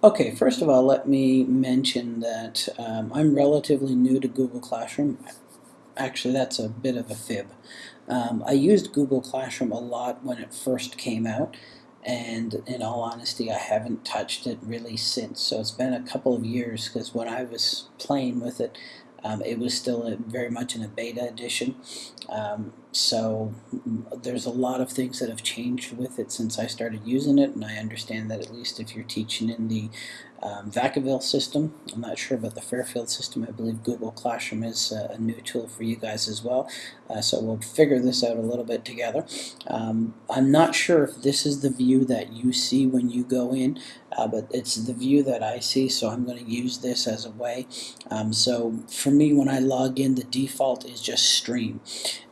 Okay, first of all, let me mention that um, I'm relatively new to Google Classroom. Actually, that's a bit of a fib. Um, I used Google Classroom a lot when it first came out, and in all honesty, I haven't touched it really since. So it's been a couple of years because when I was playing with it, um, it was still a, very much in a beta edition. Um, so there's a lot of things that have changed with it since I started using it, and I understand that at least if you're teaching in the um, Vacaville system, I'm not sure about the Fairfield system, I believe Google Classroom is uh, a new tool for you guys as well, uh, so we'll figure this out a little bit together. Um, I'm not sure if this is the view that you see when you go in, uh, but it's the view that I see, so I'm going to use this as a way. Um, so for me, when I log in, the default is just stream.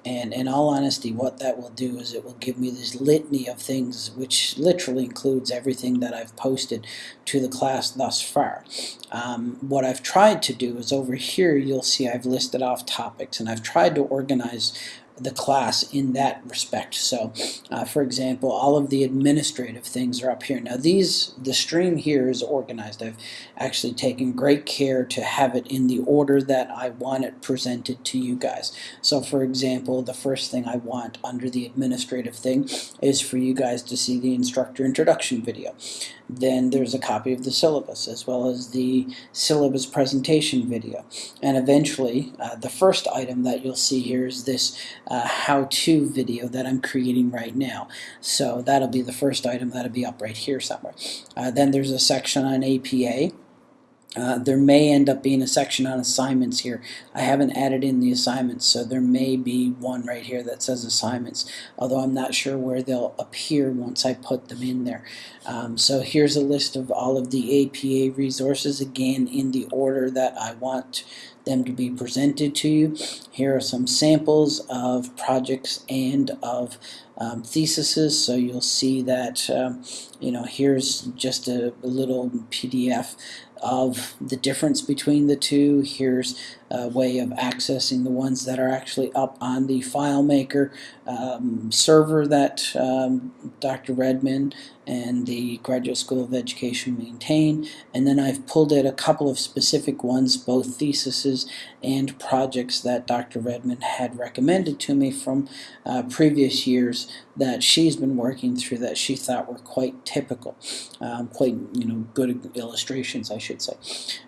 And in all honesty, what that will do is it will give me this litany of things, which literally includes everything that I've posted to the class thus far. Um, what I've tried to do is over here, you'll see I've listed off topics, and I've tried to organize the class in that respect. So, uh, for example, all of the administrative things are up here. Now, these the stream here is organized. I've actually taken great care to have it in the order that I want it presented to you guys. So, for example, the first thing I want under the administrative thing is for you guys to see the instructor introduction video. Then there's a copy of the syllabus as well as the syllabus presentation video. And eventually, uh, the first item that you'll see here is this uh, how-to video that I'm creating right now. So that'll be the first item that'll be up right here somewhere. Uh, then there's a section on APA. Uh, there may end up being a section on assignments here. I haven't added in the assignments, so there may be one right here that says assignments, although I'm not sure where they'll appear once I put them in there. Um, so here's a list of all of the APA resources, again in the order that I want them to be presented to you. Here are some samples of projects and of um, theses, so you'll see that, um, you know, here's just a, a little PDF of the difference between the two. Here's a way of accessing the ones that are actually up on the FileMaker um, server that um, Dr. Redmond and the Graduate School of Education maintain. And then I've pulled out a couple of specific ones, both theses and projects that Dr. Redmond had recommended to me from uh, previous years that she's been working through that she thought were quite typical, um, quite you know good illustrations I should say.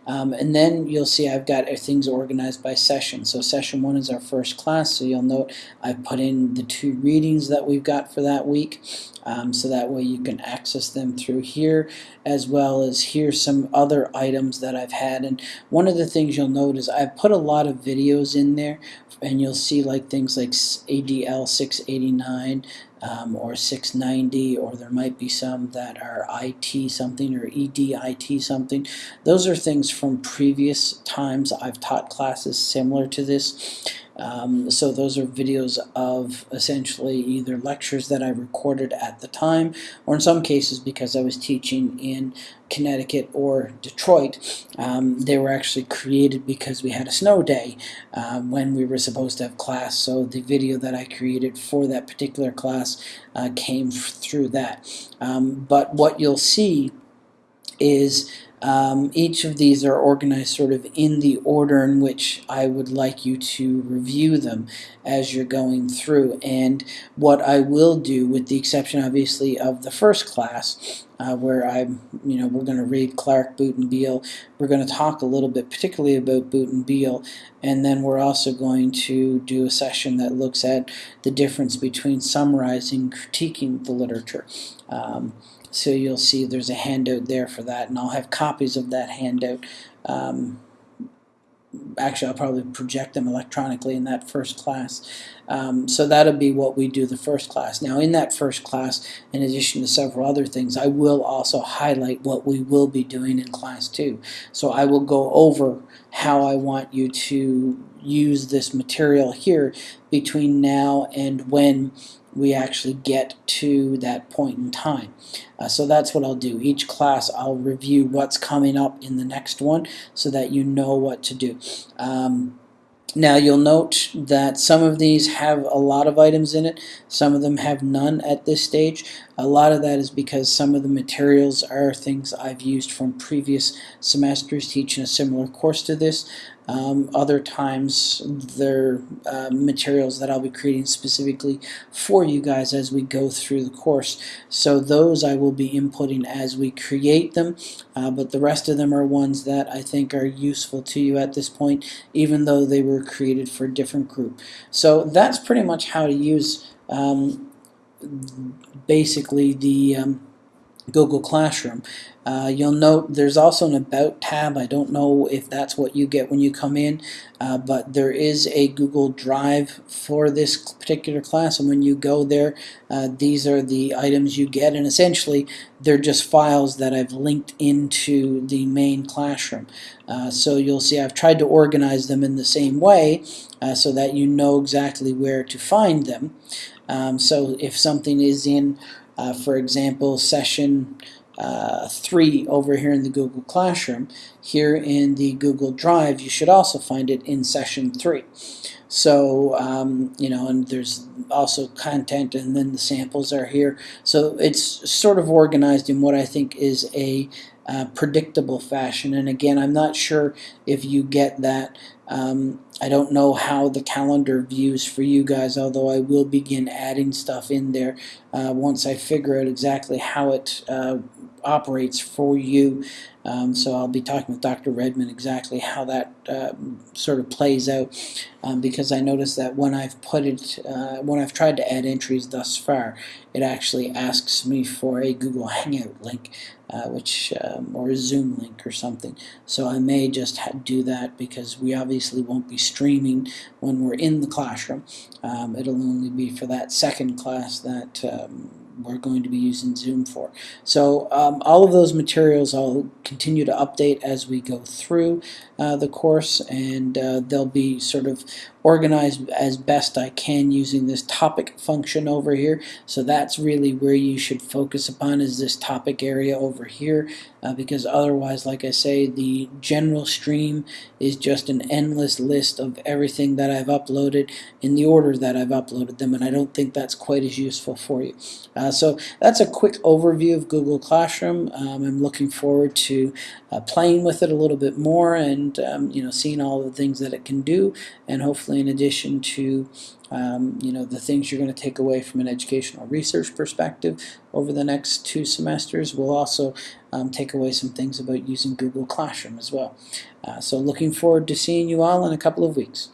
Um, and then you'll see I've got things organized by session. So session one is our first class, so you'll note I've put in the two readings that we've got for that week. Um, so that way you can access them through here as well as here's some other items that I've had and one of the things you'll note is I've put a lot of videos in there and you'll see like things like ADL 689 um, or 690 or there might be some that are IT something or EDIT something. Those are things from previous times I've taught classes similar to this. Um, so those are videos of essentially either lectures that I recorded at the time, or in some cases because I was teaching in Connecticut or Detroit, um, they were actually created because we had a snow day uh, when we were supposed to have class. So the video that I created for that particular class uh, came through that. Um, but what you'll see is um, each of these are organized sort of in the order in which I would like you to review them as you're going through. And what I will do, with the exception obviously of the first class, uh, where I'm, you know, we're going to read Clark, Boote, and Beile. We're going to talk a little bit, particularly about Boote and Beile, and then we're also going to do a session that looks at the difference between summarizing, critiquing the literature. Um, so you'll see there's a handout there for that, and I'll have copies of that handout. Um, actually, I'll probably project them electronically in that first class. Um, so that'll be what we do the first class. Now, in that first class, in addition to several other things, I will also highlight what we will be doing in class two. So I will go over how I want you to use this material here between now and when we actually get to that point in time. Uh, so that's what I'll do. Each class I'll review what's coming up in the next one so that you know what to do. Um, Now you'll note that some of these have a lot of items in it, some of them have none at this stage. A lot of that is because some of the materials are things I've used from previous semesters teaching a similar course to this. Um, other times they're uh, materials that I'll be creating specifically for you guys as we go through the course. So those I will be inputting as we create them, uh, but the rest of them are ones that I think are useful to you at this point, even though they were created for a different group. So that's pretty much how to use um, basically the um, Google Classroom. Uh, you'll note there's also an About tab. I don't know if that's what you get when you come in, uh, but there is a Google Drive for this particular class, and when you go there, uh, these are the items you get, and essentially they're just files that I've linked into the main classroom. Uh, so you'll see I've tried to organize them in the same way uh, so that you know exactly where to find them. Um, so if something is in, uh, for example, session uh, 3 over here in the Google Classroom. Here in the Google Drive, you should also find it in session 3. So, um, you know, and there's also content and then the samples are here. So it's sort of organized in what I think is a uh, predictable fashion. And again, I'm not sure if you get that. Um, I don't know how the calendar views for you guys, although I will begin adding stuff in there uh, once I figure out exactly how it uh, operates for you. Um, so I'll be talking with Dr. Redmond exactly how that uh, sort of plays out um, because I noticed that when I've put it, uh, when I've tried to add entries thus far, it actually asks me for a Google Hangout link, uh, which um, or a Zoom link or something. So I may just do that because we obviously won't be streaming when we're in the classroom. Um, it'll only be for that second class that um, we're going to be using Zoom for. So um, all of those materials I'll continue to update as we go through uh, the course and uh, they'll be sort of organized as best I can using this topic function over here. So that's really where you should focus upon is this topic area over here uh, because otherwise, like I say, the general stream is just an endless list of everything that I've uploaded in the order that I've uploaded them and I don't think that's quite as useful for you. Uh, so that's a quick overview of Google Classroom. Um, I'm looking forward to uh, playing with it a little bit more and um, you know seeing all the things that it can do and hopefully in addition to um, you know the things you're going to take away from an educational research perspective over the next two semesters we'll also um, take away some things about using Google Classroom as well. Uh, so looking forward to seeing you all in a couple of weeks.